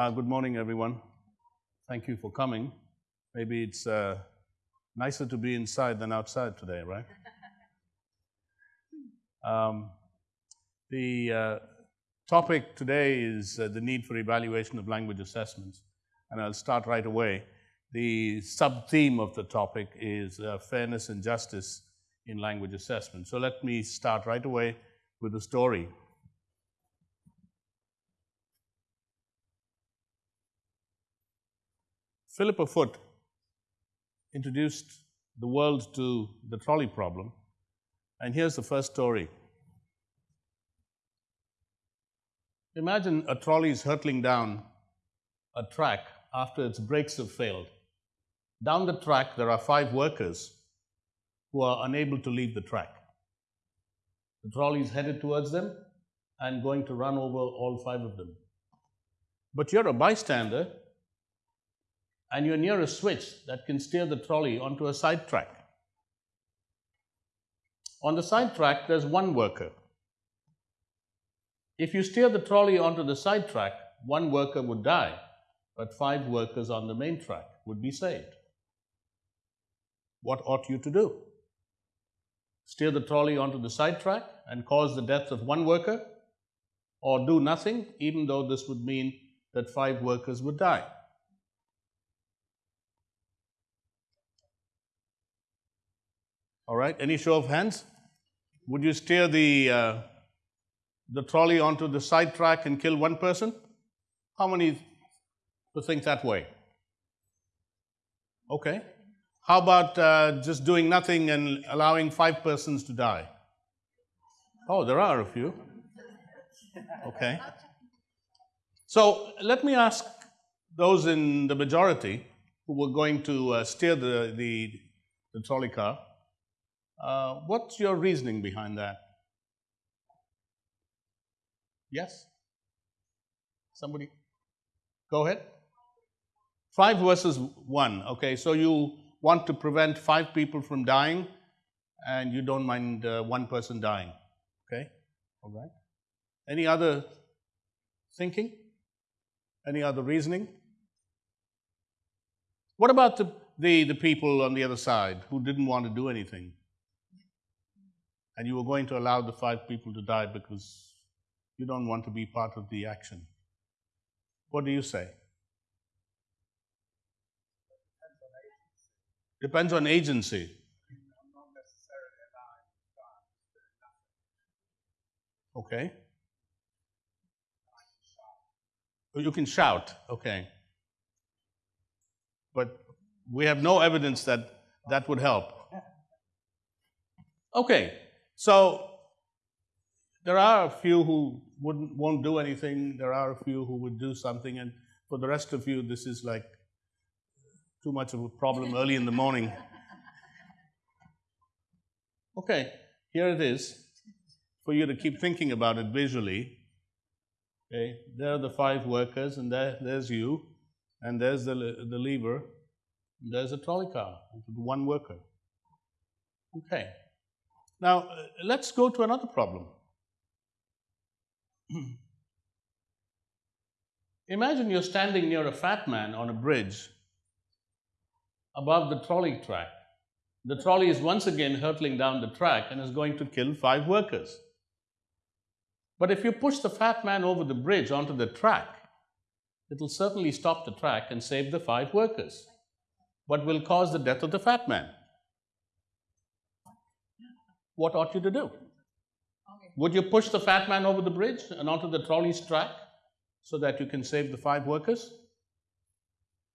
Uh, good morning, everyone. Thank you for coming. Maybe it's uh, nicer to be inside than outside today, right? Um, the uh, topic today is uh, the need for evaluation of language assessments, and I'll start right away. The sub theme of the topic is uh, fairness and justice in language assessment. So let me start right away with a story. Philippa Foot introduced the world to the trolley problem, and here's the first story. Imagine a trolley is hurtling down a track after its brakes have failed. Down the track, there are five workers who are unable to leave the track. The trolley is headed towards them and going to run over all five of them. But you're a bystander and you're near a switch that can steer the trolley onto a side track. On the side track, there's one worker. If you steer the trolley onto the side track, one worker would die, but five workers on the main track would be saved. What ought you to do? Steer the trolley onto the side track and cause the death of one worker, or do nothing, even though this would mean that five workers would die. All right, any show of hands? Would you steer the, uh, the trolley onto the side track and kill one person? How many would think that way? Okay. How about uh, just doing nothing and allowing five persons to die? Oh, there are a few. Okay. So let me ask those in the majority who were going to uh, steer the, the, the trolley car uh, what's your reasoning behind that? Yes? Somebody? Go ahead. Five versus one. Okay, so you want to prevent five people from dying and you don't mind uh, one person dying. Okay, all right. Any other thinking? Any other reasoning? What about the, the, the people on the other side who didn't want to do anything? And you were going to allow the five people to die because you don't want to be part of the action. What do you say? Depends on agency. Okay. Oh, you can shout, okay. But we have no evidence that that would help. Okay, so there are a few who wouldn't, won't do anything. There are a few who would do something. And for the rest of you, this is like too much of a problem early in the morning. Okay, here it is for you to keep thinking about it visually. Okay, there are the five workers, and there, there's you, and there's the, the lever, there's a trolley car, one worker. Okay. Now, uh, let's go to another problem. Imagine you're standing near a fat man on a bridge above the trolley track. The trolley is once again hurtling down the track and is going to kill five workers. But if you push the fat man over the bridge onto the track, it will certainly stop the track and save the five workers, but will cause the death of the fat man what ought you to do? Okay. Would you push the fat man over the bridge and onto the trolley's track so that you can save the five workers?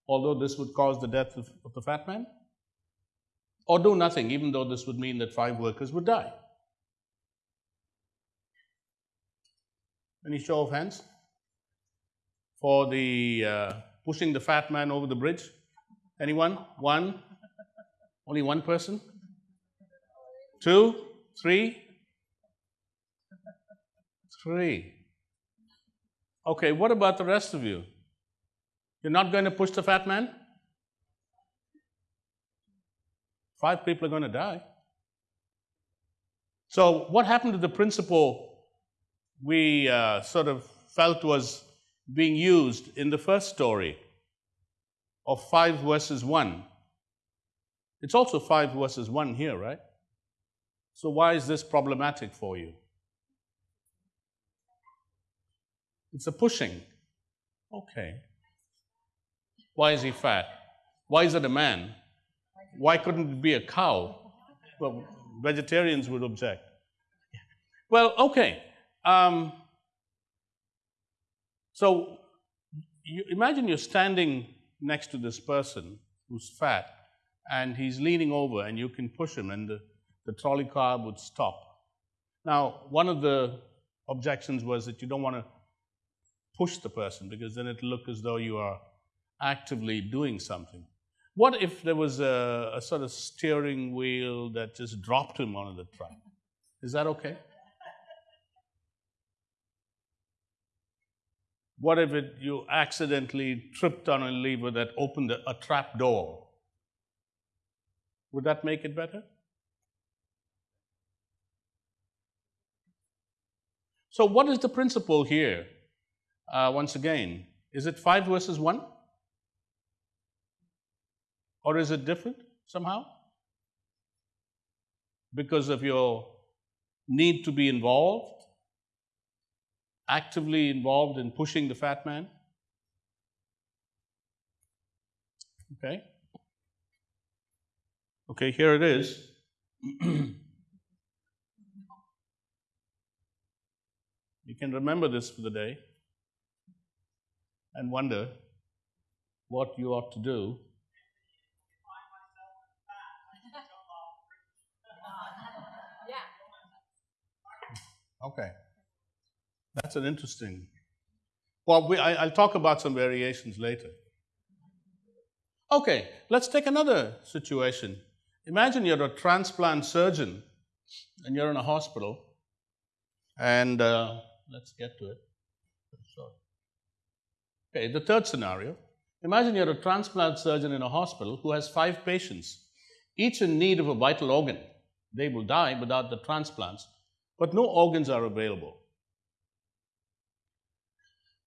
Although this would cause the death of, of the fat man? Or do nothing, even though this would mean that five workers would die? Any show of hands for the uh, pushing the fat man over the bridge? Anyone? One? Only one person? Two? Three? Three. Okay, what about the rest of you? You're not going to push the fat man? Five people are going to die. So, what happened to the principle we uh, sort of felt was being used in the first story of 5 verses 1. It's also 5 verses 1 here, right? So, why is this problematic for you? It's a pushing. Okay. Why is he fat? Why is it a man? Why couldn't it be a cow? Well, vegetarians would object. Well, okay. Um, so you imagine you're standing next to this person who's fat and he's leaning over and you can push him and the, the trolley car would stop. Now, one of the objections was that you don't want to push the person because then it'll look as though you are actively doing something. What if there was a, a sort of steering wheel that just dropped him onto the track? Is that okay? What if it, you accidentally tripped on a lever that opened a, a trap door? Would that make it better? So, what is the principle here? Uh, once again, is it 5 verses 1? Or is it different somehow? Because of your need to be involved, actively involved in pushing the fat man? Okay. Okay, here it is. you can remember this for the day and wonder what you ought to do Okay. That's an interesting. Well, we, I, will talk about some variations later. Okay, let's take another situation. Imagine you're a transplant surgeon and you're in a hospital, and uh, let's get to it. Sorry. Okay, the third scenario. Imagine you're a transplant surgeon in a hospital who has five patients, each in need of a vital organ. They will die without the transplants but no organs are available.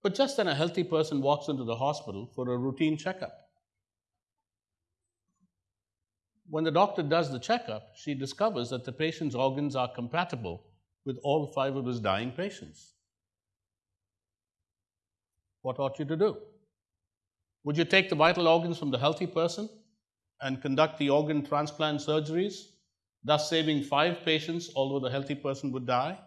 But just then, a healthy person walks into the hospital for a routine checkup. When the doctor does the checkup, she discovers that the patient's organs are compatible with all five of his dying patients. What ought you to do? Would you take the vital organs from the healthy person and conduct the organ transplant surgeries thus saving five patients, although the healthy person would die?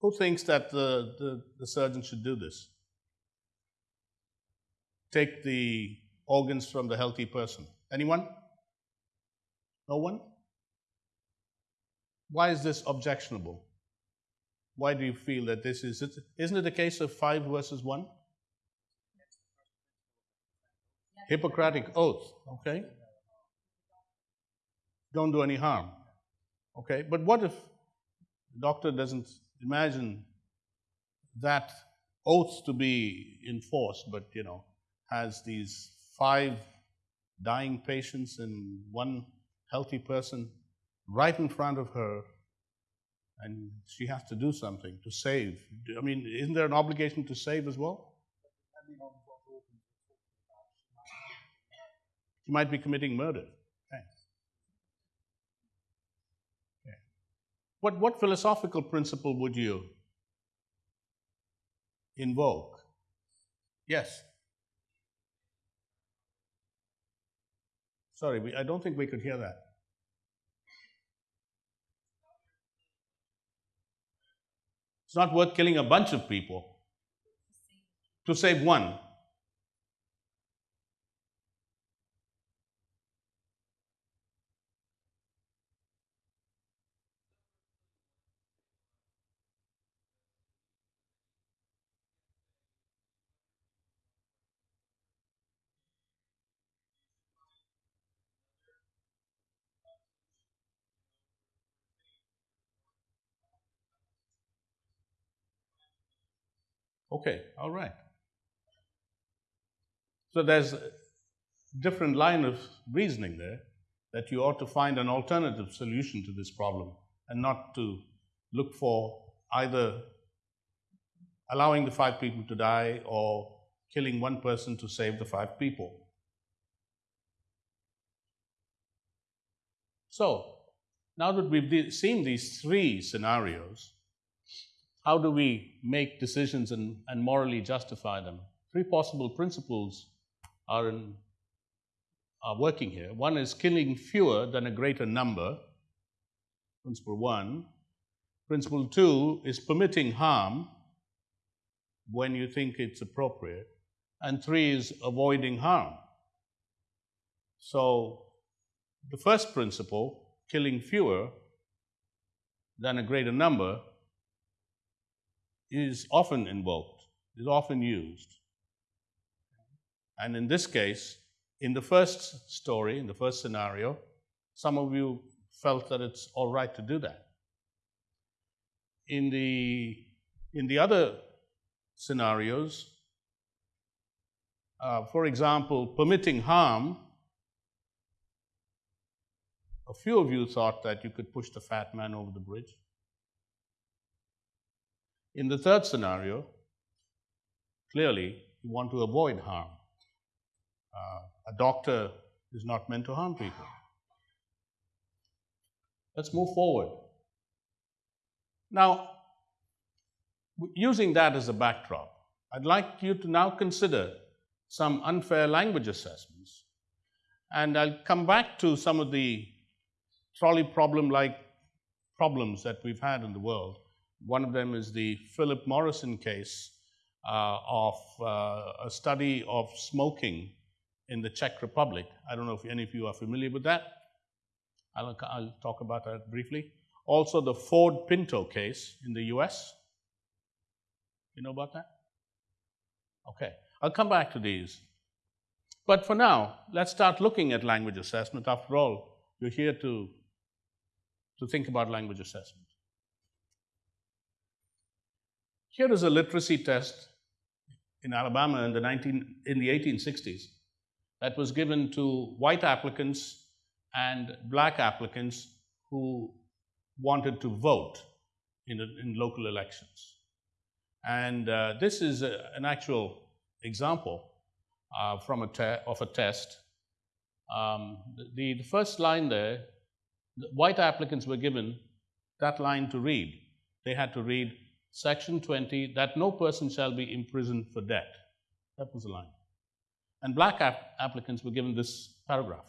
Who thinks that the, the, the, surgeon should do this? Take the organs from the healthy person. Anyone? No one? Why is this objectionable? Why do you feel that this is? it? Isn't it a case of 5 versus 1? Hippocratic oath, okay? Don't do any harm, okay? But what if the doctor doesn't imagine that oath to be enforced, but, you know, has these five dying patients and one healthy person right in front of her and she has to do something to save. I mean, isn't there an obligation to save as well? He might be committing murder. What, what philosophical principle would you invoke? Yes. Sorry, we, I don't think we could hear that. It's not worth killing a bunch of people to save one. Okay, all right. So there's a different line of reasoning there that you ought to find an alternative solution to this problem and not to look for either allowing the five people to die or killing one person to save the five people. So, now that we've seen these three scenarios, how do we make decisions and, and morally justify them? Three possible principles are, in, are working here. One is killing fewer than a greater number, principle one. Principle two is permitting harm when you think it's appropriate. And three is avoiding harm. So, the first principle, killing fewer than a greater number, is often invoked, is often used. And in this case, in the first story, in the first scenario, some of you felt that it's all right to do that. In the, in the other scenarios, uh, for example, permitting harm, a few of you thought that you could push the fat man over the bridge. In the third scenario, clearly you want to avoid harm. Uh, a doctor is not meant to harm people. Let's move forward. Now, using that as a backdrop, I'd like you to now consider some unfair language assessments. And I'll come back to some of the trolley problem like problems that we've had in the world one of them is the Philip Morrison case uh, of uh, a study of smoking in the Czech Republic. I don't know if any of you are familiar with that. I'll, I'll talk about that briefly. Also, the Ford Pinto case in the US. You know about that? Okay, I'll come back to these. But for now, let's start looking at language assessment. After all, you're here to, to think about language assessment. Here is a literacy test in Alabama in the, 19, in the 1860s that was given to white applicants and black applicants who wanted to vote in, in local elections. And uh, this is a, an actual example uh, from a of a test. Um, the, the first line there, the white applicants were given that line to read. They had to read Section 20, that no person shall be imprisoned for debt. That was the line. And black ap- applicants were given this paragraph.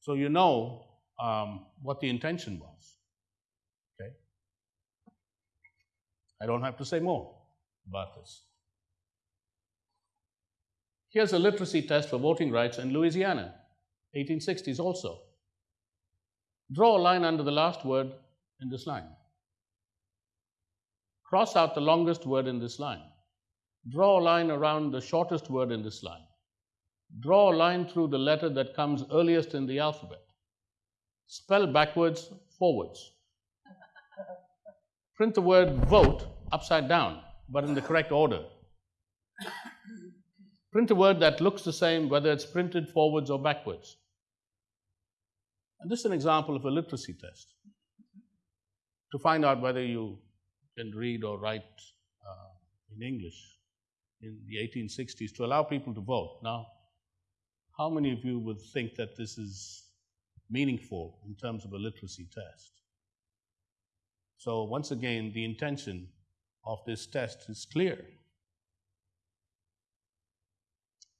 So you know um, what the intention was. Okay? I don't have to say more about this. Here's a literacy test for voting rights in Louisiana, 1860s also. Draw a line under the last word in this line. Cross out the longest word in this line. Draw a line around the shortest word in this line. Draw a line through the letter that comes earliest in the alphabet. Spell backwards, forwards. Print the word vote upside down, but in the correct order. Print a word that looks the same whether it's printed forwards or backwards. And this is an example of a literacy test to find out whether you can read or write uh, in English in the 1860s to allow people to vote. Now, how many of you would think that this is meaningful in terms of a literacy test? So, once again, the intention of this test is clear.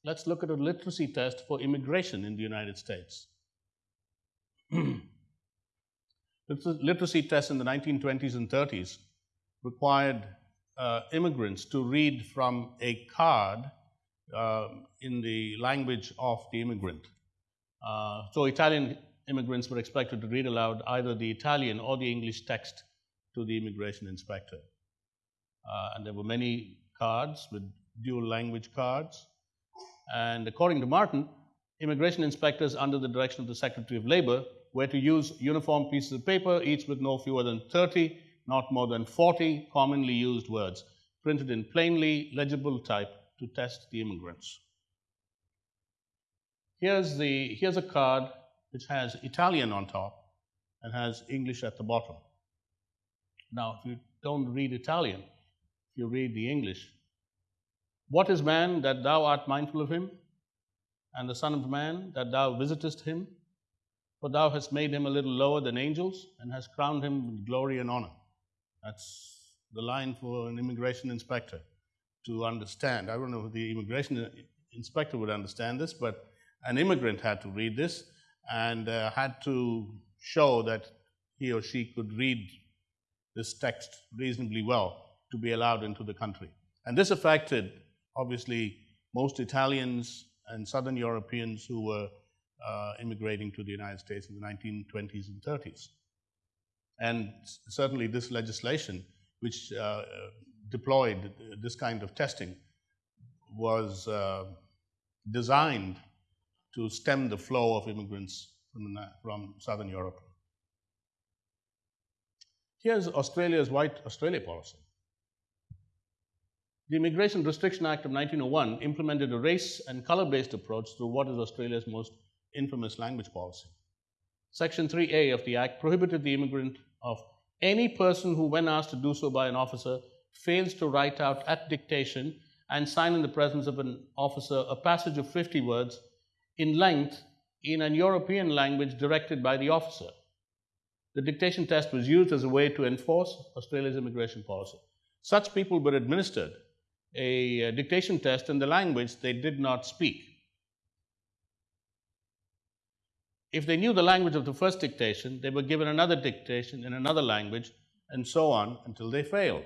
Let's look at a literacy test for immigration in the United States. literacy tests in the 1920s and 30s required uh, immigrants to read from a card uh, in the language of the immigrant. Uh, so Italian immigrants were expected to read aloud either the Italian or the English text to the immigration inspector. Uh, and there were many cards with dual language cards. And according to Martin, immigration inspectors under the direction of the Secretary of Labor were to use uniform pieces of paper, each with no fewer than 30 not more than 40 commonly used words printed in plainly legible type to test the immigrants. Here's, the, here's a card which has Italian on top and has English at the bottom. Now, if you don't read Italian, if you read the English, what is man that thou art mindful of him? And the Son of Man that thou visitest him? For thou hast made him a little lower than angels and hast crowned him with glory and honor. That's the line for an immigration inspector to understand. I don't know if the immigration inspector would understand this, but an immigrant had to read this and uh, had to show that he or she could read this text reasonably well to be allowed into the country. And this affected, obviously, most Italians and Southern Europeans who were uh, immigrating to the United States in the 1920s and 30s. And certainly, this legislation, which uh, deployed this kind of testing, was uh, designed to stem the flow of immigrants from, from Southern Europe. Here's Australia's White Australia policy. The Immigration Restriction Act of 1901 implemented a race and color based approach through what is Australia's most infamous language policy. Section 3A of the Act prohibited the immigrant of any person who, when asked to do so by an officer, fails to write out at dictation and sign in the presence of an officer a passage of 50 words in length in an European language directed by the officer. The dictation test was used as a way to enforce Australia's immigration policy. Such people were administered a uh, dictation test in the language they did not speak. If they knew the language of the first dictation, they were given another dictation in another language, and so on until they failed.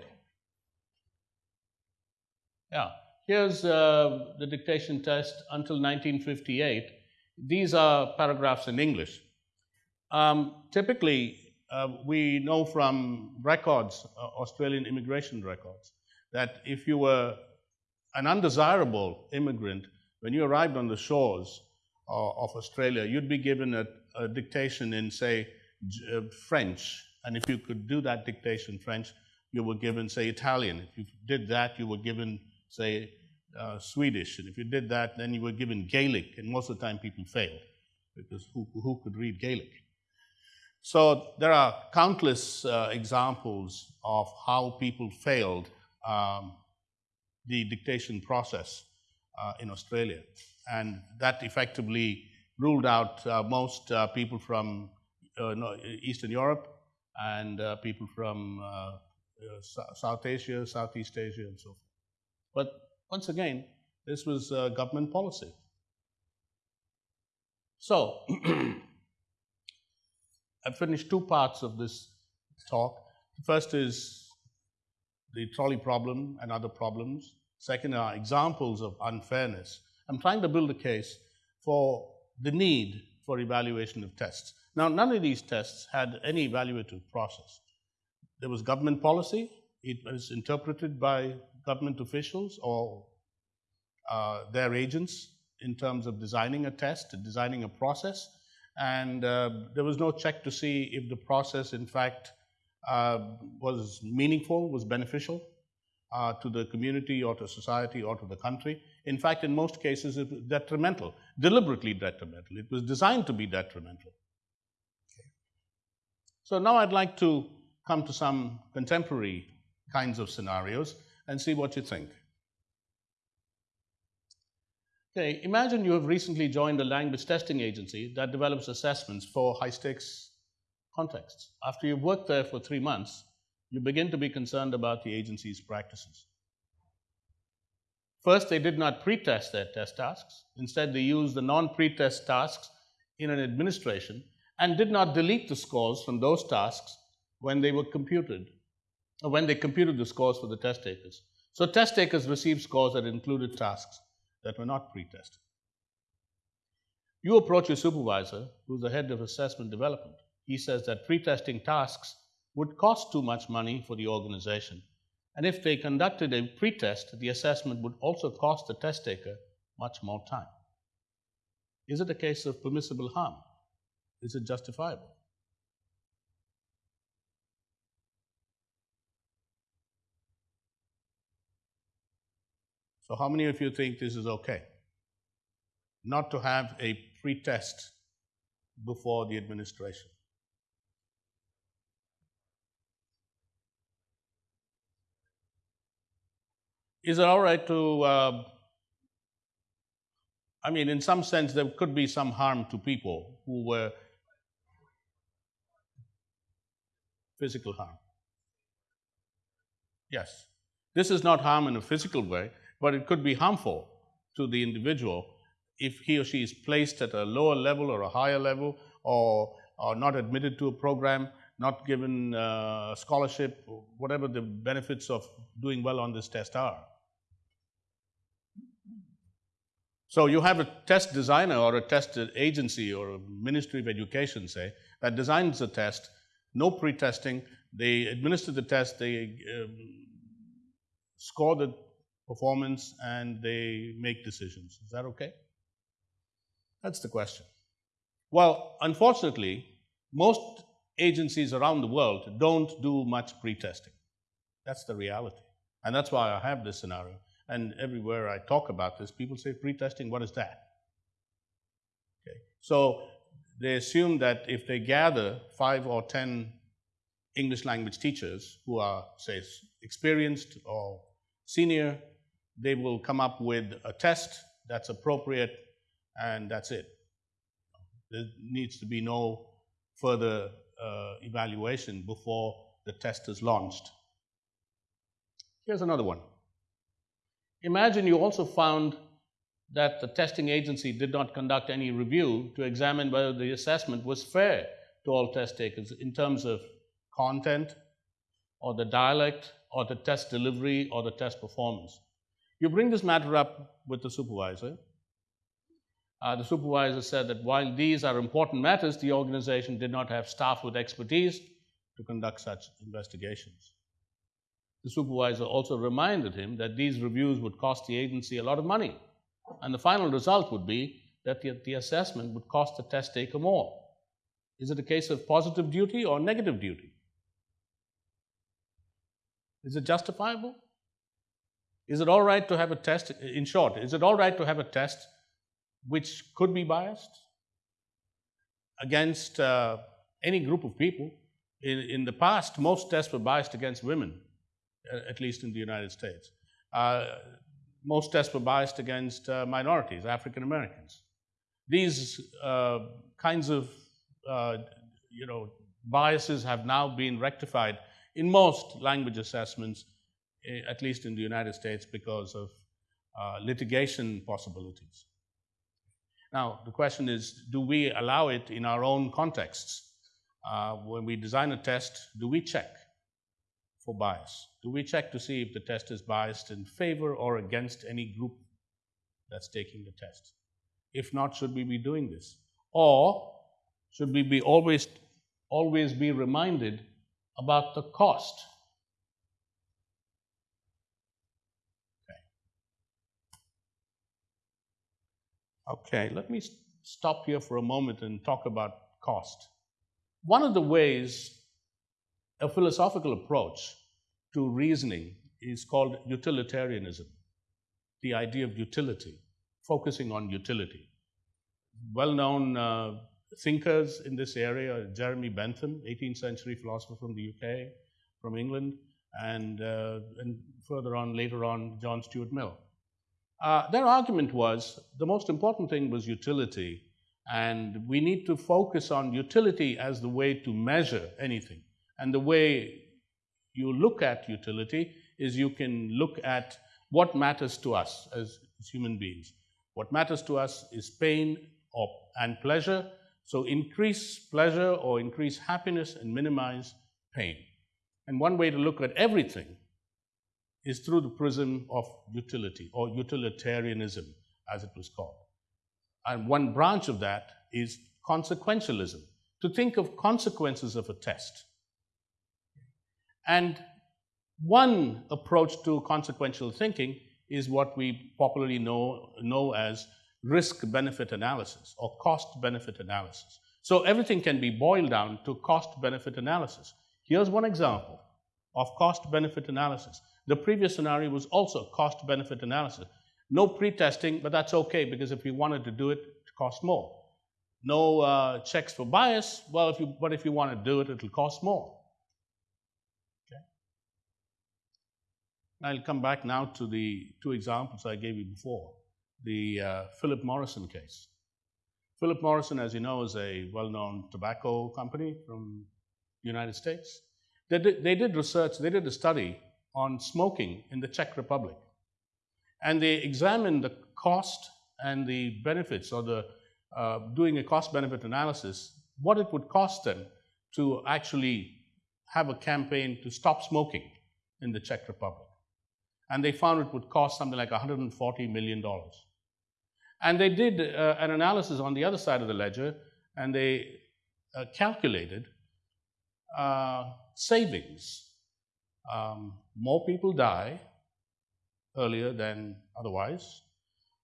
Yeah, here's uh, the dictation test until 1958. These are paragraphs in English. Um, typically, uh, we know from records, uh, Australian immigration records, that if you were an undesirable immigrant, when you arrived on the shores of Australia, you'd be given a, a dictation in, say, uh, French. And if you could do that dictation French, you were given, say, Italian. If you did that, you were given, say, uh, Swedish. And if you did that, then you were given Gaelic. And most of the time, people failed because who, who could read Gaelic? So there are countless uh, examples of how people failed um, the dictation process uh, in Australia. And that effectively ruled out uh, most uh, people from uh, Eastern Europe and people from South Asia, Southeast Asia, and so forth. But once again, this was government policy. So, I've finished two parts of this talk. The first is the trolley problem and other problems. Second are examples of unfairness. I'm trying to build a case for the need for evaluation of tests. Now, none of these tests had any evaluative process. There was government policy, it was interpreted by government officials or uh, their agents in terms of designing a test, designing a process, and uh, there was no check to see if the process, in fact, uh, was meaningful, was beneficial uh, to the community or to society or to the country. In fact, in most cases, it was detrimental, deliberately detrimental. It was designed to be detrimental. Okay. So now I'd like to come to some contemporary kinds of scenarios and see what you think. Okay, imagine you have recently joined a language testing agency that develops assessments for high stakes contexts. After you've worked there for three months, you begin to be concerned about the agency's practices. First, they did not pre-test their test tasks. Instead, they used the non-pre-test tasks in an administration and did not delete the scores from those tasks when they were computed, or when they computed the scores for the test takers. So test takers received scores that included tasks that were not pre-tested. You approach your supervisor, who's the head of assessment development, he says that pre-testing tasks would cost too much money for the organization. And if they conducted a pre-test, the assessment would also cost the test taker much more time. Is it a case of permissible harm? Is it justifiable? So, how many of you think this is okay? Not to have a pretest before the administration? Is it all right to, uh, I mean, in some sense, there could be some harm to people who were physical harm. Yes. This is not harm in a physical way, but it could be harmful to the individual if he or she is placed at a lower level or a higher level or, or not admitted to a program, not given uh, scholarship, whatever the benefits of doing well on this test are. So you have a test designer or a test agency or a ministry of education, say, that designs the test, no pre-testing, they administer the test, they um, score the performance, and they make decisions. Is that okay? That's the question. Well, unfortunately, most agencies around the world don't do much pre-testing. That's the reality. And that's why I have this scenario. And everywhere I talk about this, people say pre-testing, what is that? Okay. So they assume that if they gather five or 10 English language teachers who are, say, experienced or senior, they will come up with a test that's appropriate and that's it. There needs to be no further uh, evaluation before the test is launched. Here's another one. Imagine you also found that the testing agency did not conduct any review to examine whether the assessment was fair to all test takers in terms of content or the dialect or the test delivery or the test performance. You bring this matter up with the supervisor. Uh, the supervisor said that while these are important matters, the organization did not have staff with expertise to conduct such investigations. The supervisor also reminded him that these reviews would cost the agency a lot of money, and the final result would be that the, the assessment would cost the test taker more. Is it a case of positive duty or negative duty? Is it justifiable? Is it all right to have a test? In short, is it all right to have a test which could be biased against uh, any group of people? In, in the past, most tests were biased against women, at least in the United States. Uh, most tests were biased against uh, minorities, African Americans. These uh, kinds of uh, you know, biases have now been rectified in most language assessments, eh, at least in the United States, because of uh, litigation possibilities. Now, the question is, do we allow it in our own contexts? Uh, when we design a test, do we check for bias? Do we check to see if the test is biased in favor or against any group that's taking the test? If not, should we be doing this? Or should we be always, always be reminded about the cost. Okay. okay, let me stop here for a moment and talk about cost. One of the ways a philosophical approach to reasoning is called utilitarianism, the idea of utility, focusing on utility. Well known uh, thinkers in this area, are Jeremy Bentham, 18th century philosopher from the UK, from England, and, uh, and further on, later on, John Stuart Mill. Uh, their argument was the most important thing was utility, and we need to focus on utility as the way to measure anything. And the way you look at utility is you can look at what matters to us as, human beings. What matters to us is pain or, and pleasure, so increase pleasure or increase happiness and minimize pain. And one way to look at everything is through the prism of utility or utilitarianism, as it was called. And one branch of that is consequentialism, to think of consequences of a test. And one approach to consequential thinking is what we popularly know, know as risk-benefit analysis or cost-benefit analysis. So everything can be boiled down to cost-benefit analysis. Here's one example of cost-benefit analysis. The previous scenario was also cost-benefit analysis. No pre-testing, but that's okay because if you wanted to do it, it costs more. No uh, checks for bias, well, if you, but if you want to do it, it'll cost more. Okay. I'll come back now to the two examples I gave you before. The uh, Philip Morrison case. Philip Morrison, as you know, is a well-known tobacco company from the United States. They did, they did research, they did a study on smoking in the Czech Republic. And they examined the cost and the benefits or the uh, doing a cost benefit analysis, what it would cost them to actually have a campaign to stop smoking in the Czech Republic. And they found it would cost something like $140 million. And they did uh, an analysis on the other side of the ledger and they uh, calculated uh, savings. Um, more people die earlier than otherwise.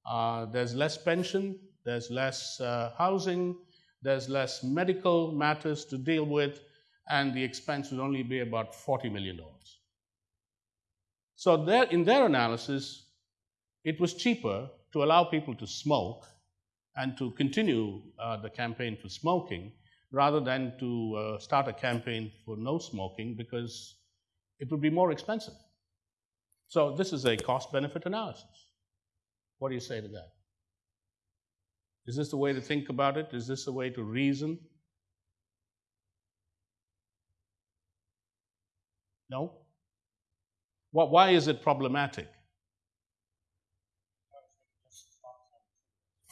Uh, there's less pension, there's less uh, housing, there's less medical matters to deal with, and the expense would only be about $40 million. So there, in their analysis, it was cheaper to allow people to smoke and to continue uh, the campaign for smoking rather than to uh, start a campaign for no smoking because it would be more expensive. So this is a cost-benefit analysis. What do you say to that? Is this the way to think about it? Is this the way to reason? No? Why is it problematic?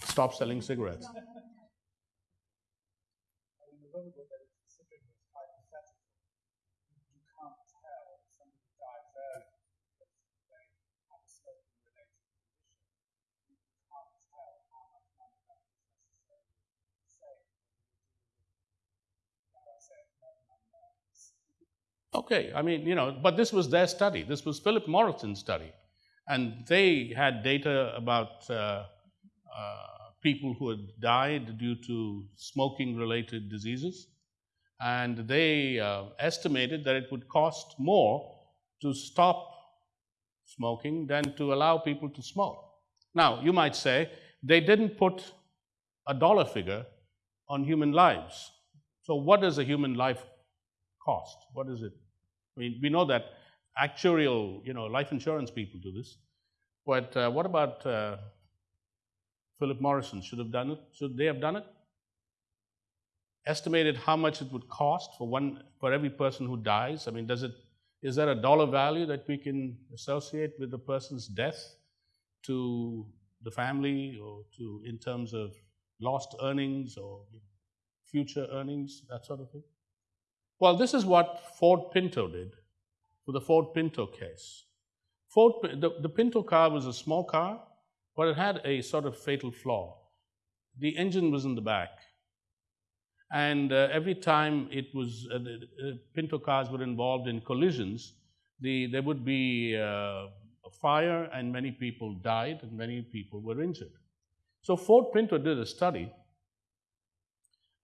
Stop selling cigarettes. Okay, I mean, you know, but this was their study. This was Philip Morrison's study. And they had data about uh, uh, people who had died due to smoking related diseases. And they uh, estimated that it would cost more to stop smoking than to allow people to smoke. Now, you might say they didn't put a dollar figure on human lives. So, what does a human life cost? What is it? I mean, we know that actuarial, you know, life insurance people do this. But uh, what about uh, Philip Morrison? Should have done it? Should they have done it? Estimated how much it would cost for one for every person who dies. I mean, does it is there a dollar value that we can associate with the person's death to the family or to in terms of lost earnings or future earnings, that sort of thing? Well, this is what Ford Pinto did for the Ford Pinto case. Ford, the, the Pinto car was a small car, but it had a sort of fatal flaw. The engine was in the back. And uh, every time it was, uh, the, uh, Pinto cars were involved in collisions, the, there would be uh, a fire and many people died and many people were injured. So Ford Pinto did a study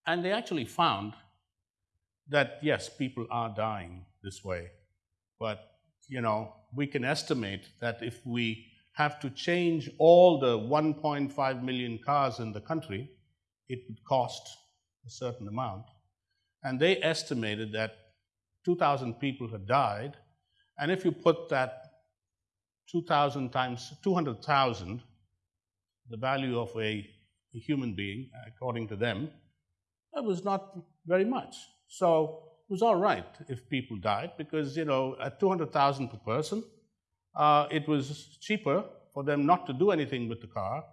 and they actually found that yes, people are dying this way, but you know, we can estimate that if we have to change all the 1.5 million cars in the country, it would cost a certain amount. And they estimated that 2,000 people had died, and if you put that 2,000 times 200,000, the value of a, a human being, according to them, that was not very much. So it was all right if people died because, you know, at 200,000 per person, uh, it was cheaper for them not to do anything with the car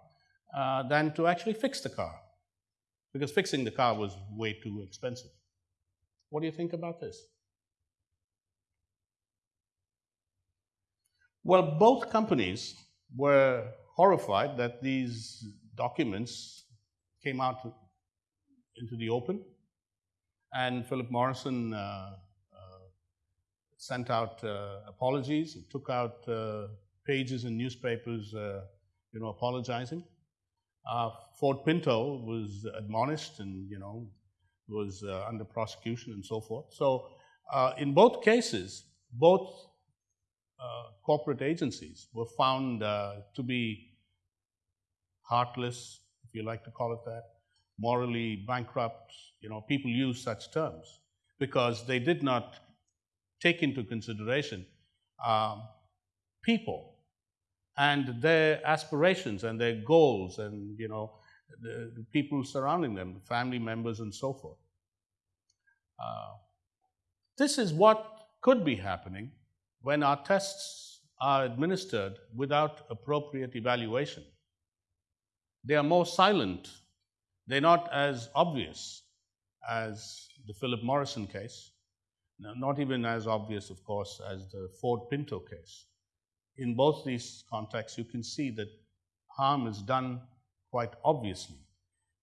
uh, than to actually fix the car because fixing the car was way too expensive. What do you think about this? Well, both companies were horrified that these documents came out into the open and Philip Morrison uh, uh, sent out uh, apologies, took out pages in newspapers, you know, apologizing. Ford Pinto was admonished and, you know, was under prosecution and so forth. So in both cases, both uh, corporate agencies were found uh, to be heartless, if you like to call it that, morally bankrupt, you know, people use such terms because they did not take into consideration um, people and their aspirations and their goals and, you know, the, the people surrounding them, family members and so forth. Uh, this is what could be happening when our tests are administered without appropriate evaluation. They are more silent. They're not as obvious as the Philip Morris case, not even as obvious, of course, as the Ford Pinto case. In both these contexts, you can see that harm is done quite obviously.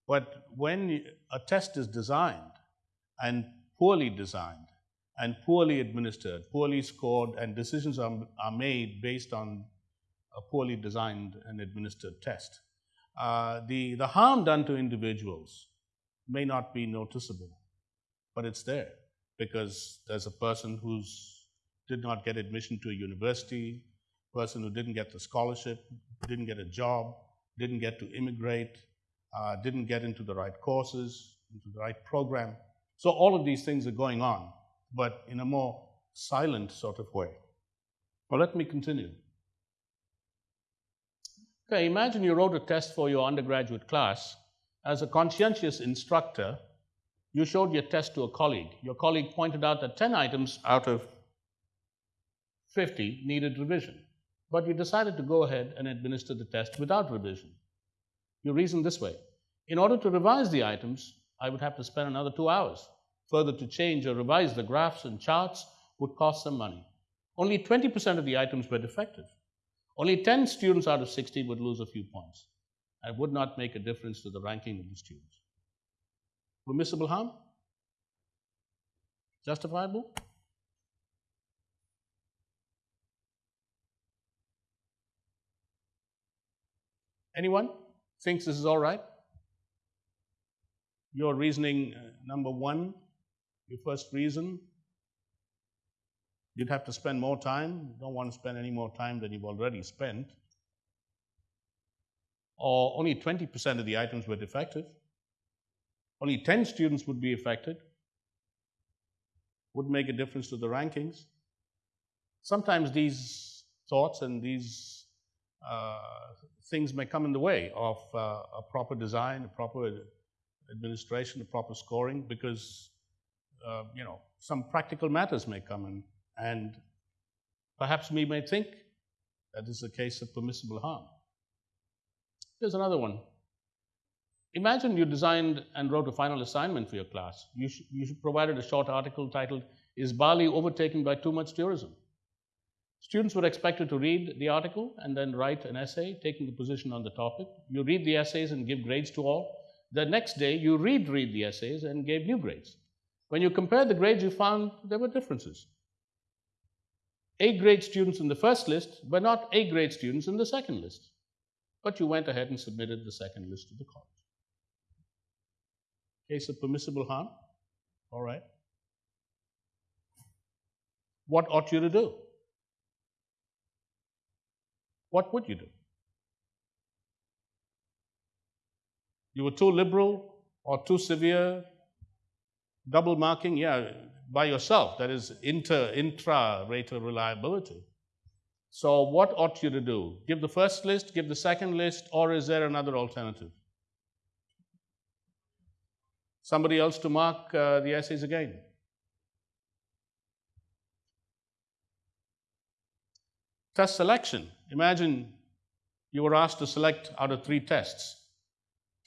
But when a test is designed and poorly designed and poorly administered, poorly scored, and decisions are, are made based on a poorly designed and administered test, uh, the, the harm done to individuals may not be noticeable, but it's there because there's a person who's did not get admission to a university, person who didn't get the scholarship, didn't get a job, didn't get to immigrate, uh, didn't get into the right courses, into the right program. So all of these things are going on, but in a more silent sort of way. Well, let me continue. Okay, imagine you wrote a test for your undergraduate class. As a conscientious instructor, you showed your test to a colleague. Your colleague pointed out that 10 items out of 50 needed revision, but you decided to go ahead and administer the test without revision. You reason this way In order to revise the items, I would have to spend another two hours. Further, to change or revise the graphs and charts would cost some money. Only 20% of the items were defective. Only 10 students out of 60 would lose a few points. I would not make a difference to the ranking of the students. Permissible harm? Justifiable? Anyone? thinks this is all right? Your reasoning uh, number one, your first reason, you'd have to spend more time. You don't want to spend any more time than you've already spent. Or only 20% of the items were defective. Only 10 students would be affected. Would make a difference to the rankings. Sometimes these thoughts and these uh, things may come in the way of uh, a proper design, a proper administration, a proper scoring, because uh, you know some practical matters may come in, and perhaps we may think that is a case of permissible harm. Here's another one. Imagine you designed and wrote a final assignment for your class. You, sh- you provided a short article titled, Is Bali Overtaken by Too Much Tourism? Students were expected to read the article and then write an essay taking a position on the topic. You read the essays and give grades to all. The next day, you read read the essays and gave new grades. When you compared the grades, you found there were differences. A grade students in the first list, but not A grade students in the second list. But you went ahead and submitted the second list to the college. Case of permissible harm? All right. What ought you to do? what would you do? You were too liberal or too severe, double marking, yeah, by yourself. That is inter intra rater reliability. So, what ought you to do? Give the first list, give the second list, or is there another alternative? Somebody else to mark uh, the essays again. Test selection. Imagine you were asked to select out of three tests.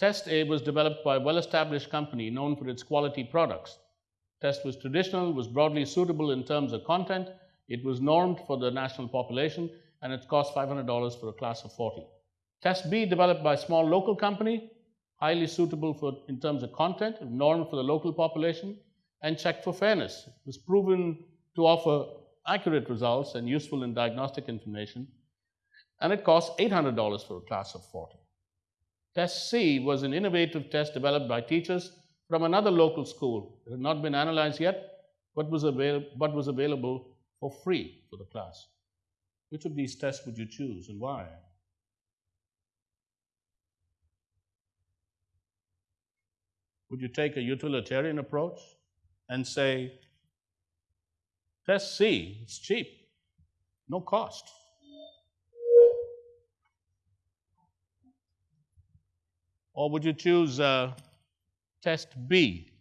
Test A was developed by a well established company known for its quality products. Test was traditional, was broadly suitable in terms of content, it was normed for the national population, and it cost $500 for a class of 40. Test B, developed by a small local company, highly suitable for, in terms of content, normed for the local population, and checked for fairness. It was proven to offer accurate results and useful in diagnostic information, and it cost $800 for a class of 40. Test C was an innovative test developed by teachers from another local school. It had not been analyzed yet, but was, avail- but was available for free for the class. Which of these tests would you choose and why? Would you take a utilitarian approach and say, Test C, it's cheap, no cost. Or would you choose uh, test B?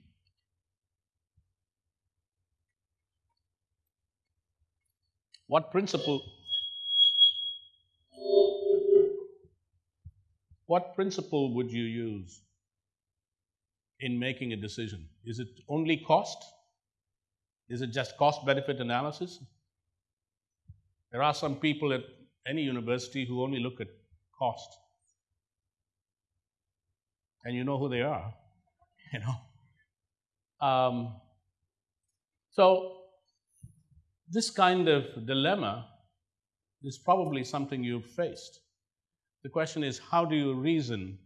What principle? What principle would you use in making a decision? Is it only cost? Is it just cost benefit analysis? There are some people at any university who only look at cost. And you know who they are, you know. Um, so this kind of dilemma is probably something you've faced. The question is, how do you reason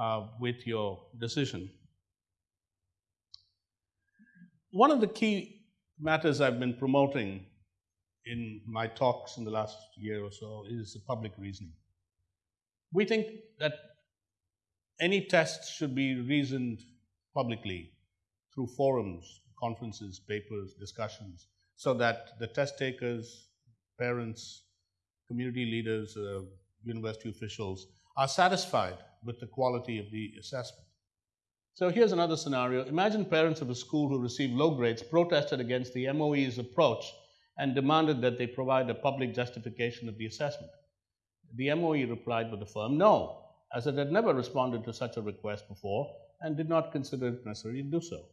uh, with your decision? One of the key matters I've been promoting in my talks in the last year or so is public reasoning. We think that any test should be reasoned publicly through forums, conferences, papers, discussions, so that the test takers, parents, community leaders, uh, university officials are satisfied with the quality of the assessment. So here's another scenario. Imagine parents of a school who received low grades protested against the MOE's approach and demanded that they provide a public justification of the assessment. The MOE replied with a firm no, as it had never responded to such a request before and did not consider it necessary to do so.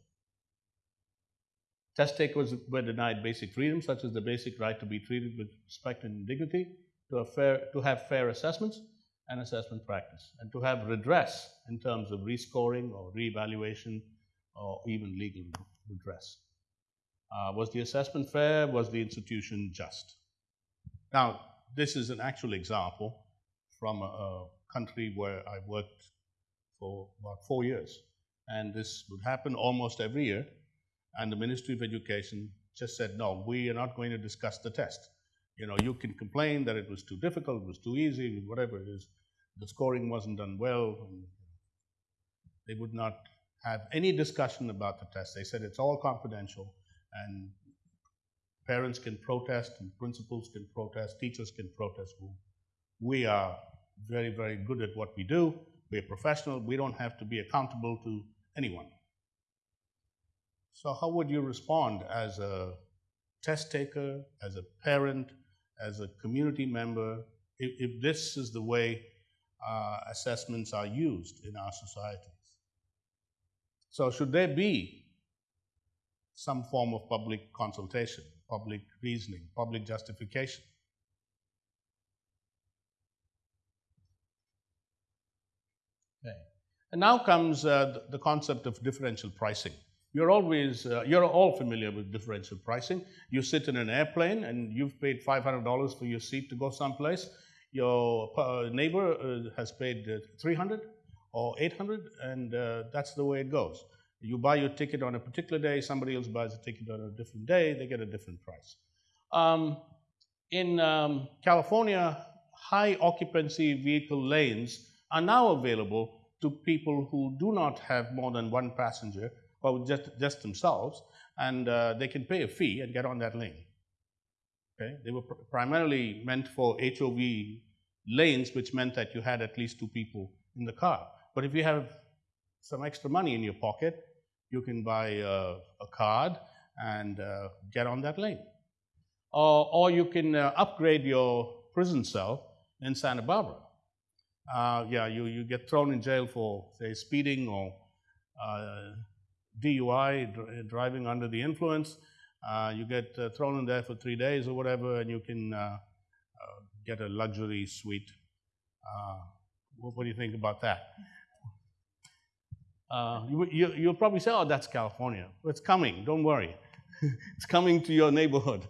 Test takers were denied basic freedoms, such as the basic right to be treated with respect and dignity, to have fair, to have fair assessments and assessment practice, and to have redress in terms of rescoring or reevaluation or even legal redress. Uh, was the assessment fair? Was the institution just? Now, this is an actual example from a, a country where I worked for about four years. And this would happen almost every year and the Ministry of Education just said, no, we are not going to discuss the test. You know, you can complain that it was too difficult, it was too easy, whatever it is. The scoring wasn't done well. they would not have any discussion about the test. They said it's all confidential and parents can protest and principals can protest, teachers can protest. We are very, very good at what we do. We're professional. We don't have to be accountable to anyone. So, how would you respond as a test taker, as a parent, as a community member, if, if this is the way uh, assessments are used in our societies? So, should there be some form of public consultation, public reasoning, public justification? Okay. And now comes uh, the concept of differential pricing. You're always, uh, you're all familiar with differential pricing. You sit in an airplane and you've paid $500 for your seat to go someplace. Your uh, neighbor uh, has paid uh, 300 or 800 and that's the way it goes. You buy your ticket on a particular day, somebody else buys a ticket on a different day, they get a different price. Um, in um, California, high occupancy vehicle lanes are now available to people who do not have more than one passenger or just, just themselves, and uh, they can pay a fee and get on that lane. Okay? They were pr primarily meant for HOV lanes, which meant that you had at least two people in the car. But if you have some extra money in your pocket, you can buy a, card and uh, get on that lane. Or, or you can uh, upgrade your prison cell in Santa Barbara. Uh, yeah, you, you get thrown in jail for, say, speeding or uh, DUI, dr driving under the influence. Uh, you get uh, thrown in there for three days or whatever, and you can uh, uh get a luxury suite. Uh, what, what, do you think about that? Uh, you, you, you'll probably say, oh, that's California. It's coming, don't worry. it's coming to your neighborhood.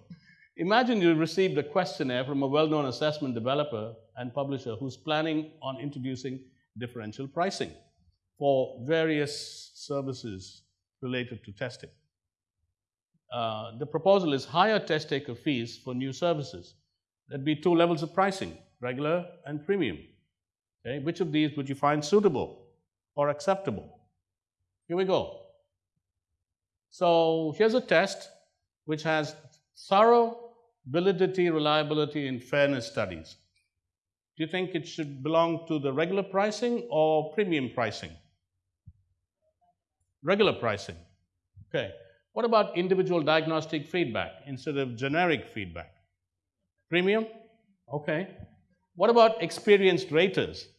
Imagine you received a questionnaire from a well-known assessment developer and publisher who's planning on introducing differential pricing for various services related to testing. Uh, the proposal is higher test taker fees for new services. There'd be two levels of pricing, regular and premium. Okay? Which of these would you find suitable or acceptable? Here we go. So here's a test which has thorough validity, reliability, and fairness studies. Do you think it should belong to the regular pricing or premium pricing? Regular pricing. Okay. What about individual diagnostic feedback instead of generic feedback? Premium? Okay. What about experienced raters?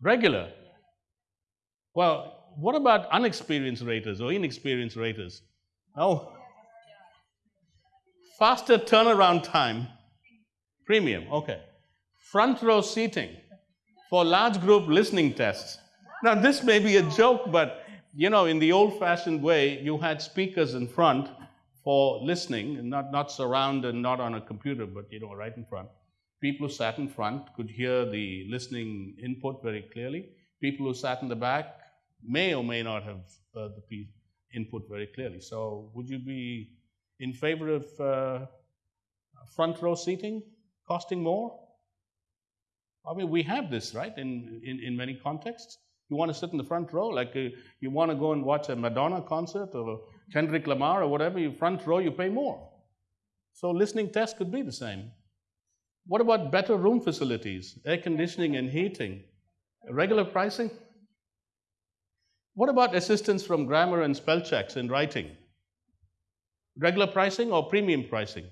Regular. Well, what about unexperienced raters or inexperienced raters? Oh, faster turnaround time. Premium, okay. Front row seating for large group listening tests. Now, this may be a joke, but you know, in the old fashioned way, you had speakers in front for listening, not, not surround and not on a computer, but you know, right in front. People who sat in front could hear the listening input very clearly. People who sat in the back may or may not have heard the input very clearly. So, would you be in favor of uh, front row seating costing more? I mean, we have this, right, in, in, in many contexts. You want to sit in the front row, like uh, you want to go and watch a Madonna concert or Kendrick Lamar or whatever, you front row, you pay more. So listening tests could be the same. What about better room facilities, air conditioning and heating, regular pricing? What about assistance from grammar and spell checks in writing? Regular pricing or premium pricing?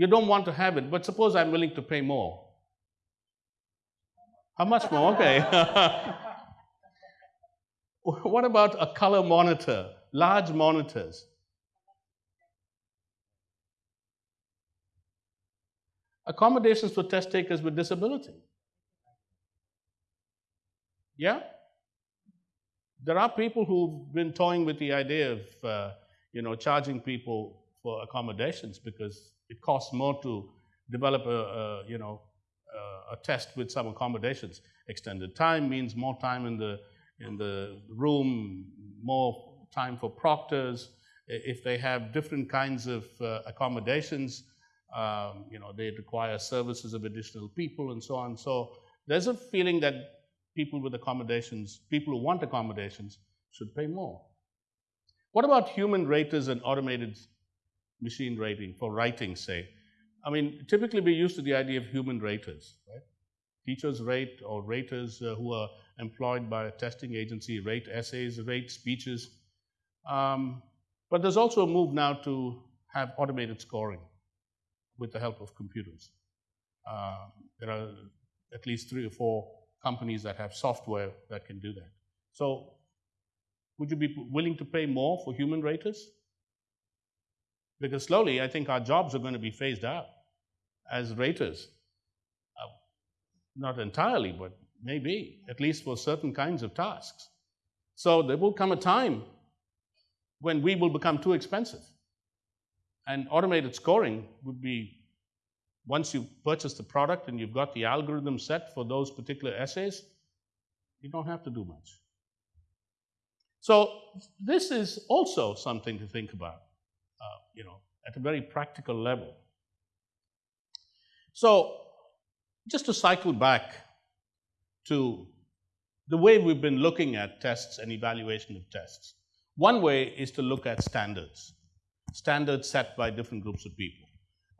You don't want to have it, but suppose I'm willing to pay more. How much more? Okay. what about a color monitor, large monitors? Accommodations for test takers with disability. Yeah? There are people who've been toying with the idea of, uh, you know, charging people for accommodations because it costs more to develop a, a you know, a test with some accommodations. Extended time means more time in the in the room, more time for proctors. If they have different kinds of uh, accommodations, um, you know, they require services of additional people and so on. So there's a feeling that people with accommodations, people who want accommodations, should pay more. What about human raters and automated machine rating for writing, say? I mean, typically we're used to the idea of human raters, right? Teachers rate or raters uh, who are employed by a testing agency rate essays, rate speeches. Um, but there's also a move now to have automated scoring with the help of computers. Uh, there are at least three or four companies that have software that can do that. So, would you be willing to pay more for human raters? Because slowly, I think our jobs are going to be phased out as raters. Uh, not entirely, but maybe, at least for certain kinds of tasks. So there will come a time when we will become too expensive. And automated scoring would be once you purchase the product and you've got the algorithm set for those particular essays, you don't have to do much. So this is also something to think about, uh, you know, at a very practical level. So just to cycle back to the way we've been looking at tests and evaluation of tests. One way is to look at standards, standards set by different groups of people.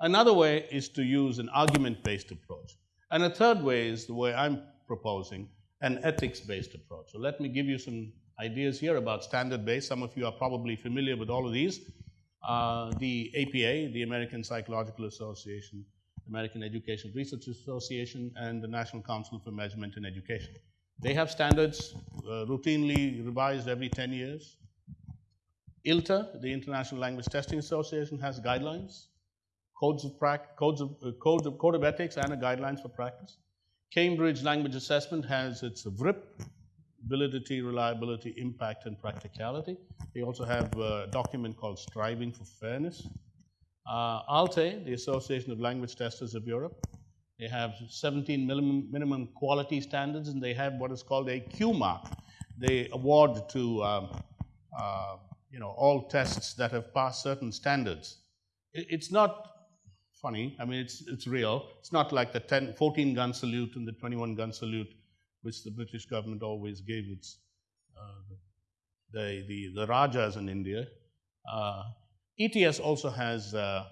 Another way is to use an argument-based approach. And a third way is the way I'm proposing, an ethics-based approach. So let me give you some ideas here about standard-based. Some of you are probably familiar with all of these. Uh, the APA, the American Psychological Association, American Education Research Association, and the National Council for Measurement in Education. They have standards uh, routinely revised every 10 years. ILTA, the International Language Testing Association, has guidelines, codes of, codes of, uh, codes of, code of ethics, and a guidelines for practice. Cambridge Language Assessment has its VRIP, validity, reliability, impact, and practicality. They also have a document called Striving for Fairness. Uh, ALTE, the Association of Language Testers of Europe, they have 17 minimum, minimum quality standards and they have what is called a Q mark. They award to um, uh, you know, all tests that have passed certain standards. It, it's not funny, I mean, it's, it's real. It's not like the 10, 14 gun salute and the 21 gun salute, which the British government always gave its, uh, the, the, the Rajas in India. Uh, ETS also has uh,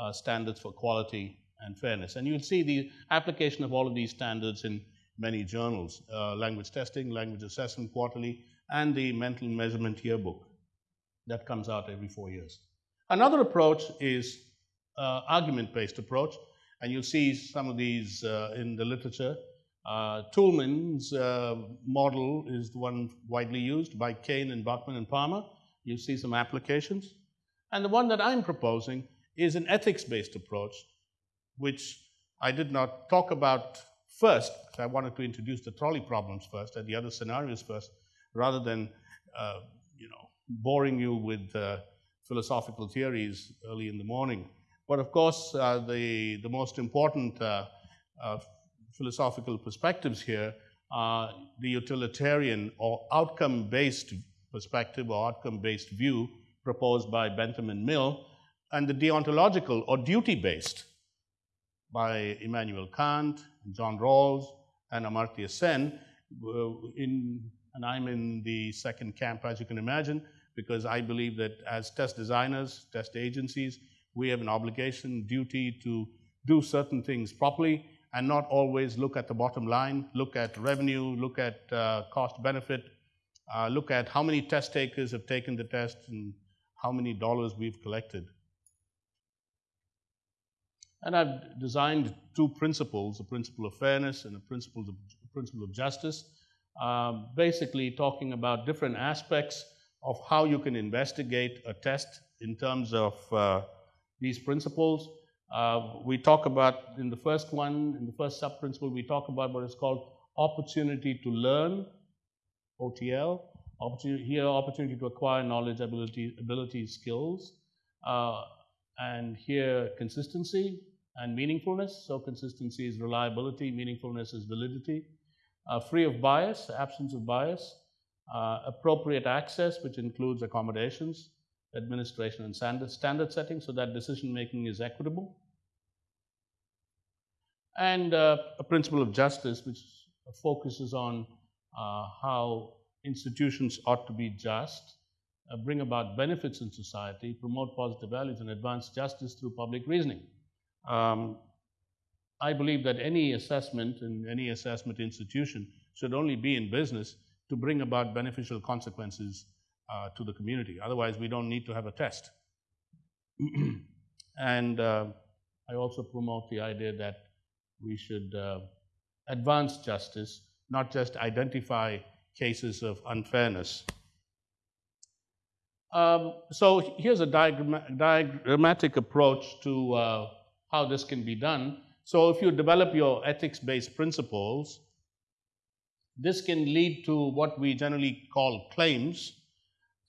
uh, standards for quality and fairness. And you'll see the application of all of these standards in many journals uh, language testing, language assessment quarterly, and the mental measurement yearbook that comes out every four years. Another approach is uh, argument based approach, and you'll see some of these in the literature. Uh, Toulmin's uh, model is the one widely used by Kane and Bachman and Palmer. You see some applications. And the one that I'm proposing is an ethics based approach, which I did not talk about first. I wanted to introduce the trolley problems first and the other scenarios first, rather than uh, you know boring you with uh, philosophical theories early in the morning. But of course, uh, the the most important uh, uh, philosophical perspectives here are the utilitarian or outcome-based perspective or outcome-based view proposed by Bentham and Mill, and the deontological or duty-based by Immanuel Kant, John Rawls, and Amartya Sen. Uh, in, and I'm in the second camp, as you can imagine, because I believe that as test designers, test agencies, we have an obligation, duty to do certain things properly and not always look at the bottom line, look at revenue, look at uh, cost benefit, uh, look at how many test takers have taken the test and how many dollars we've collected. And I've designed two principles, a principle of fairness and a principle of, a principle of justice, uh, basically talking about different aspects of how you can investigate a test in terms of uh, these principles. Uh, we talk about, in the first one, in the first sub principle, we talk about what is called opportunity to learn, OTL, opportunity, here opportunity to acquire knowledge, ability, skills, uh, and here consistency and meaningfulness. So consistency is reliability, meaningfulness is validity. Uh, free of bias, absence of bias, uh, appropriate access, which includes accommodations, administration, and standard, standard setting, so that decision making is equitable. And uh, a principle of justice, which focuses on uh, how institutions ought to be just, uh, bring about benefits in society, promote positive values, and advance justice through public reasoning. Um, I believe that any assessment in any assessment institution should only be in business to bring about beneficial consequences uh, to the community. Otherwise, we don't need to have a test. and uh, I also promote the idea that we should uh, advance justice, not just identify cases of unfairness. Um, so here's a diagram diagrammatic approach to uh, how this can be done. So if you develop your ethics-based principles, this can lead to what we generally call claims.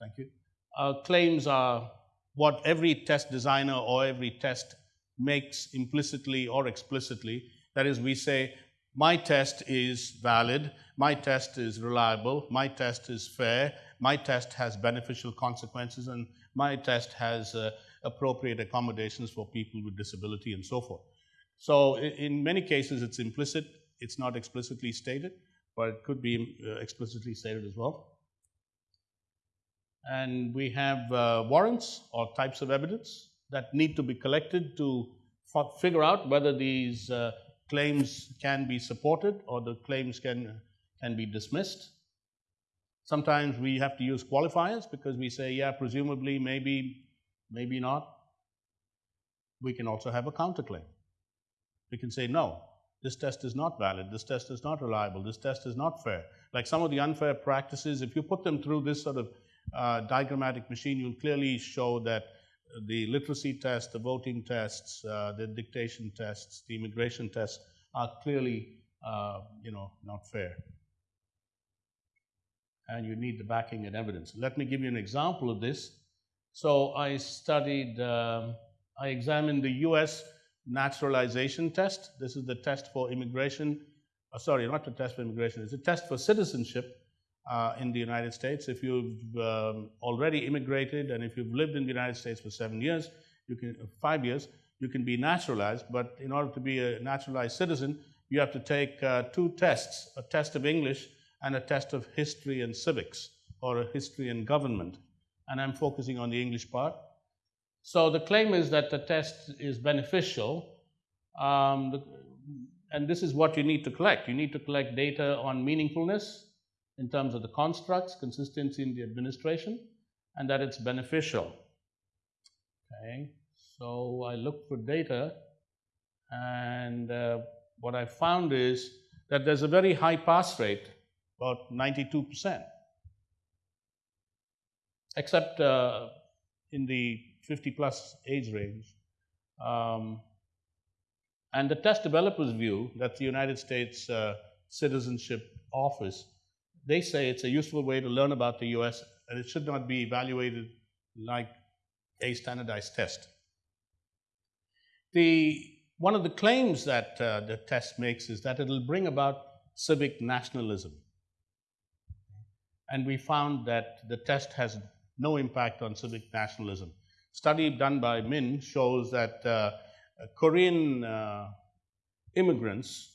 Thank you. Uh, claims are what every test designer or every test makes implicitly or explicitly. That is, we say, my test is valid, my test is reliable, my test is fair, my test has beneficial consequences, and my test has uh, appropriate accommodations for people with disability and so forth. So in many cases, it's implicit, it's not explicitly stated, but it could be uh, explicitly stated as well. And we have uh, warrants or types of evidence that need to be collected to figure out whether these uh, claims can be supported or the claims can, can be dismissed. Sometimes we have to use qualifiers because we say, yeah, presumably, maybe, maybe not. We can also have a counterclaim. We can say, no, this test is not valid, this test is not reliable, this test is not fair. Like some of the unfair practices, if you put them through this sort of uh, diagrammatic machine, you'll clearly show that the literacy tests, the voting tests, uh, the dictation tests, the immigration tests are clearly, uh, you know, not fair. And you need the backing and evidence. Let me give you an example of this. So I studied, um, I examined the U.S. naturalization test. This is the test for immigration. Uh, sorry, not the test for immigration. It's a test for citizenship uh, in the United States. If you've um, already immigrated and if you've lived in the United States for seven years, you can uh, five years, you can be naturalized. But in order to be a naturalized citizen, you have to take uh, two tests: a test of English and a test of history and civics, or a history and government. And I'm focusing on the English part. So the claim is that the test is beneficial Um, the, and this is what you need to collect. You need to collect data on meaningfulness in terms of the constructs, consistency in the administration, and that it's beneficial. Okay, so I looked for data, and uh, what I found is that there's a very high pass rate, about 92%, except uh, in the 50 plus age range. Um, and the test developers view that the United States uh, Citizenship Office, they say it's a useful way to learn about the US and it should not be evaluated like a standardized test. The, one of the claims that uh, the test makes is that it'll bring about civic nationalism. And we found that the test has no impact on civic nationalism. Study done by Min shows that uh, Korean uh, immigrants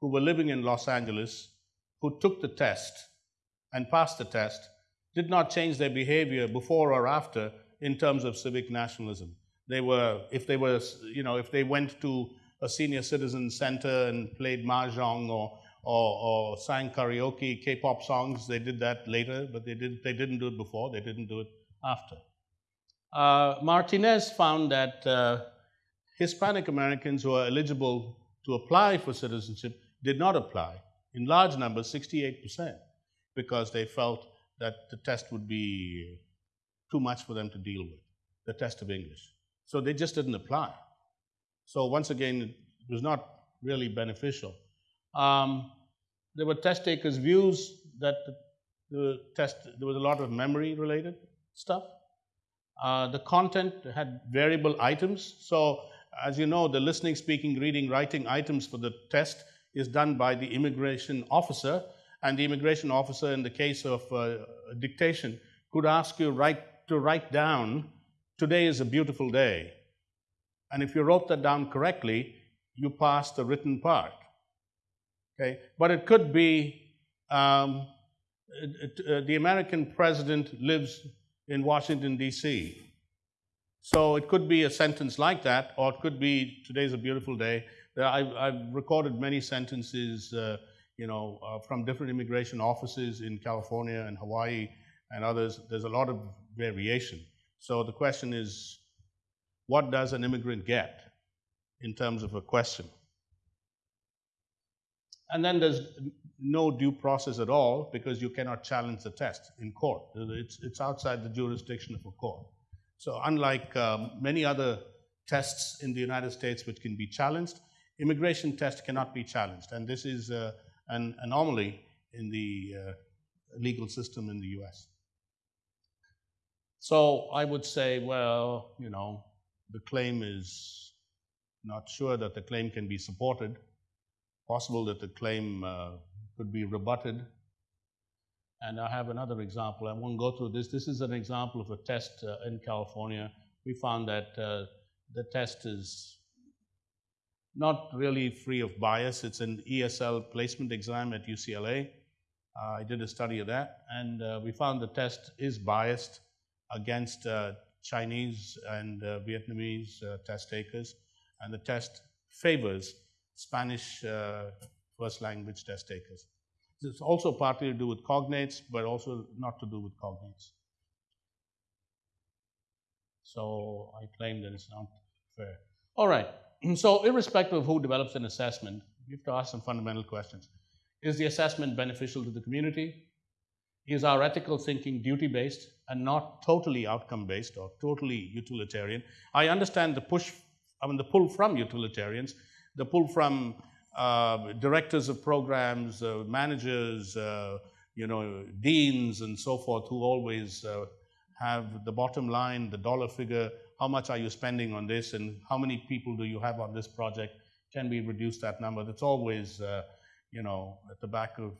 who were living in Los Angeles, who took the test and passed the test, did not change their behavior before or after in terms of civic nationalism. They were, if they were, you know, if they went to a senior citizen center and played mahjong or, or, or sang karaoke, K-pop songs, they did that later, but they, did, they didn't do it before, they didn't do it after. Uh, Martinez found that uh, Hispanic Americans who are eligible to apply for citizenship did not apply, in large numbers, 68%, because they felt that the test would be too much for them to deal with, the test of English. So they just didn't apply. So once again, it was not really beneficial. Um, there were test takers' views that the, the test, there was a lot of memory related stuff. Uh, the content had variable items. So as you know, the listening, speaking, reading, writing items for the test is done by the immigration officer. And the immigration officer, in the case of uh, dictation, could ask you write, to write down, today is a beautiful day. And if you wrote that down correctly, you passed the written part. Okay? But it could be um, uh, the American president lives in Washington, D.C. So it could be a sentence like that, or it could be today's a beautiful day. I've, I've recorded many sentences, uh, you know, uh, from different immigration offices in California and Hawaii and others. There's a lot of variation. So the question is, what does an immigrant get in terms of a question? And then there's no due process at all because you cannot challenge the test in court. It's, it's outside the jurisdiction of a court. So unlike um, many other tests in the United States which can be challenged, immigration test cannot be challenged. And this is uh, an anomaly in the uh, legal system in the US. So I would say, well, you know, the claim is not sure that the claim can be supported, possible that the claim uh, could be rebutted, and I have another example. I won't go through this. This is an example of a test uh, in California. We found that uh, the test is not really free of bias. It's an ESL placement exam at UCLA. Uh, I did a study of that, and uh, we found the test is biased against uh, Chinese and uh, Vietnamese test takers, and the test favors Spanish first language test takers. It's also partly to do with cognates, but also not to do with cognates. So I claim that it's not fair. All right. So irrespective of who develops an assessment, you have to ask some fundamental questions. Is the assessment beneficial to the community? Is our ethical thinking duty-based and not totally outcome-based or totally utilitarian? I understand the push, I mean the pull from utilitarians, the pull from uh, directors of programs, uh, managers, uh, you know, deans and so forth who always uh, have the bottom line, the dollar figure, how much are you spending on this and how many people do you have on this project? Can we reduce that number? That's always, uh, you know, at the back of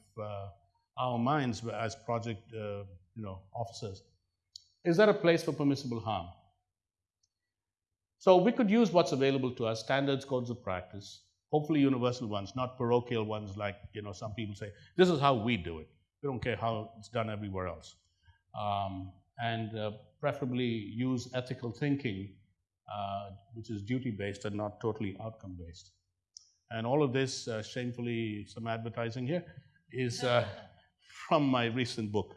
our minds as project, you know, officers. Is there a place for permissible harm? So we could use what's available to us, standards, codes of practice, hopefully universal ones, not parochial ones like you know some people say. This is how we do it. We don't care how it's done everywhere else, um, and uh, preferably use ethical thinking uh, which is duty based and not totally outcome based. And all of this, uh, shamefully, some advertising here, is uh, from my recent book.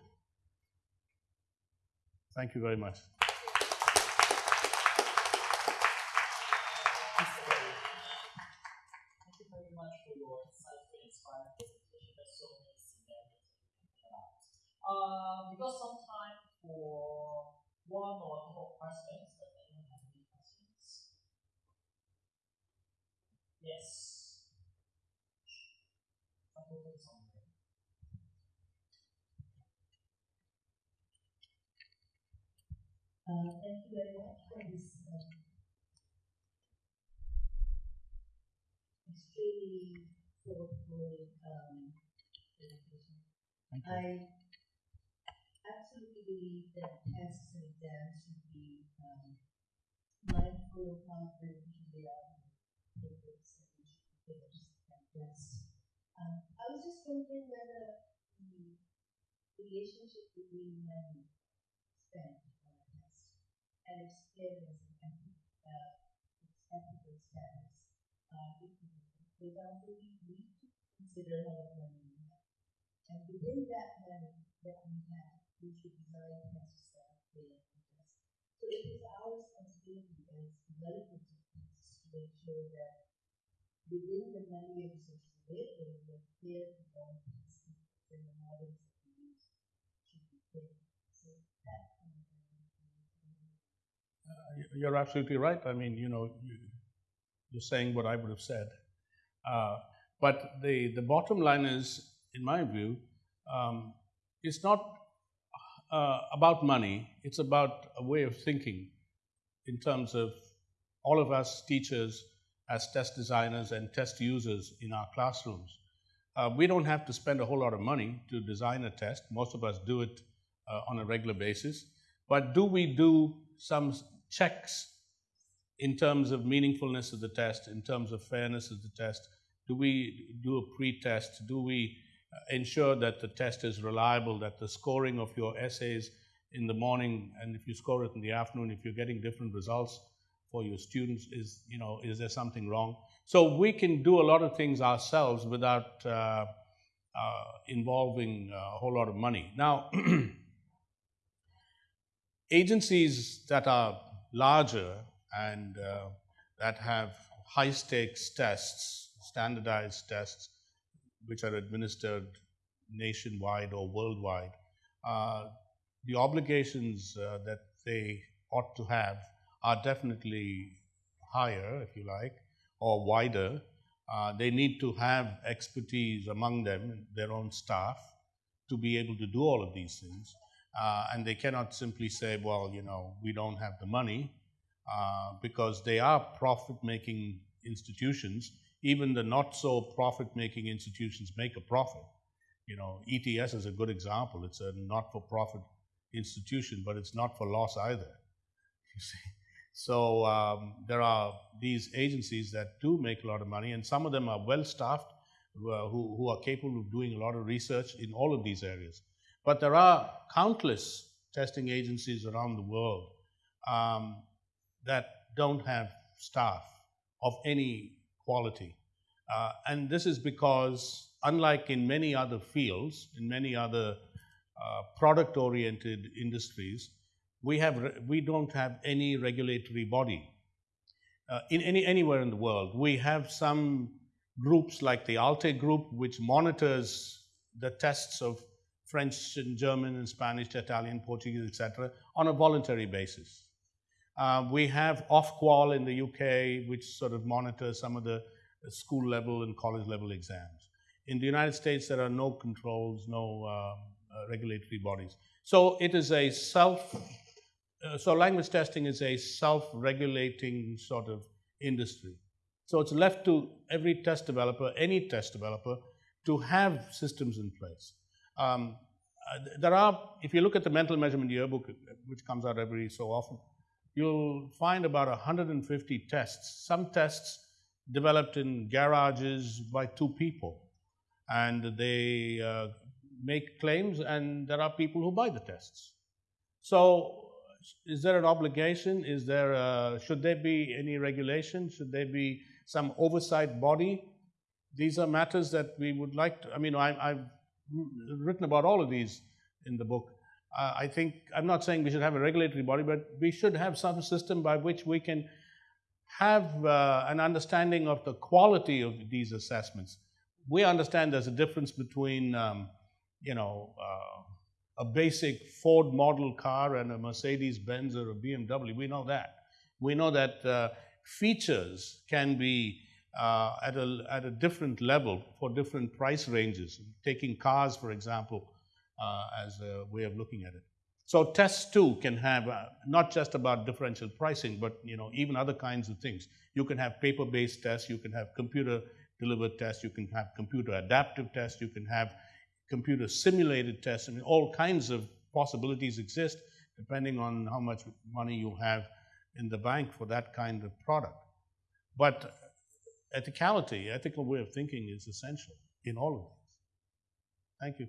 Thank you very much. Uh, we got some time for one or two more questions. Does anyone have any questions? Yes. Uh, thank you very much for this uh, extremely thoughtful um, presentation. I absolutely believe that tests and exams should be um, mindful of how beneficial they are for papers and we should be tests. Um, I was just wondering whether the relationship between money spent on a test and experience and uh, ethical status are equal. Example, we need to consider how much money we have. And within that money that we have, we should design tests fair and just. So it is our responsibility as developers of tests to make sure that within the all tests and the models that we use be. So that of uh, You're absolutely right. I mean, you know, you, are saying what I would have said. Uh, but the, the bottom line is, in my view, um, it's not uh, about money, it's about a way of thinking in terms of all of us teachers as test designers and test users in our classrooms. Uh, we don't have to spend a whole lot of money to design a test. Most of us do it uh, on a regular basis. But do we do some checks in terms of meaningfulness of the test, in terms of fairness of the test? Do we do a pre-test? Do we ensure that the test is reliable, that the scoring of your essays in the morning and if you score it in the afternoon, if you're getting different results for your students, is, you know, is there something wrong? So we can do a lot of things ourselves without uh, uh, involving a whole lot of money. Now, agencies that are larger and uh, that have high stakes tests, standardized tests, which are administered nationwide or worldwide, uh, the obligations uh, that they ought to have are definitely higher, if you like, or wider. Uh, they need to have expertise among them, their own staff, to be able to do all of these things. Uh, and they cannot simply say, well, you know, we don't have the money, uh, because they are profit making institutions even the not so profit making institutions make a profit. You know, ETS is a good example. It's a not for profit institution, but it's not for loss either. You see. So um, there are these agencies that do make a lot of money, and some of them are well staffed, who, who are capable of doing a lot of research in all of these areas. But there are countless testing agencies around the world um, that don't have staff of any quality. Uh, and this is because, unlike in many other fields, in many other uh, product oriented industries, we, have, we don't have any regulatory body. Uh, in any, anywhere in the world, we have some groups like the ALTE group, which monitors the tests of French and German and Spanish, Italian, Portuguese, etc., on a voluntary basis. Uh, we have Ofqual in the UK, which sort of monitors some of the school level and college level exams. In the United States, there are no controls, no uh, uh, regulatory bodies. So it is a self, uh, so language testing is a self-regulating sort of industry. So it's left to every test developer, any test developer, to have systems in place. Um, uh, there are, if you look at the mental measurement yearbook, which comes out every so often, you'll find about 150 tests. Some tests developed in garages by two people. And they uh, make claims, and there are people who buy the tests. So is there an obligation? Is there a, should there be any regulation? Should there be some oversight body? These are matters that we would like to. I mean, I, I've written about all of these in the book. Uh, I think I'm not saying we should have a regulatory body, but we should have some system by which we can have uh, an understanding of the quality of these assessments. We understand there's a difference between, um, you know, uh, a basic Ford model car and a Mercedes Benz or a BMW. We know that. We know that uh, features can be uh, at, a, at a different level for different price ranges. Taking cars, for example, uh, as a way of looking at it. So tests too can have uh, not just about differential pricing, but you know even other kinds of things. You can have paper-based tests, you can have computer-delivered tests, you can have computer-adaptive tests, you can have computer simulated tests, and all kinds of possibilities exist depending on how much money you have in the bank for that kind of product. But ethicality, ethical way of thinking is essential in all of this. Thank you.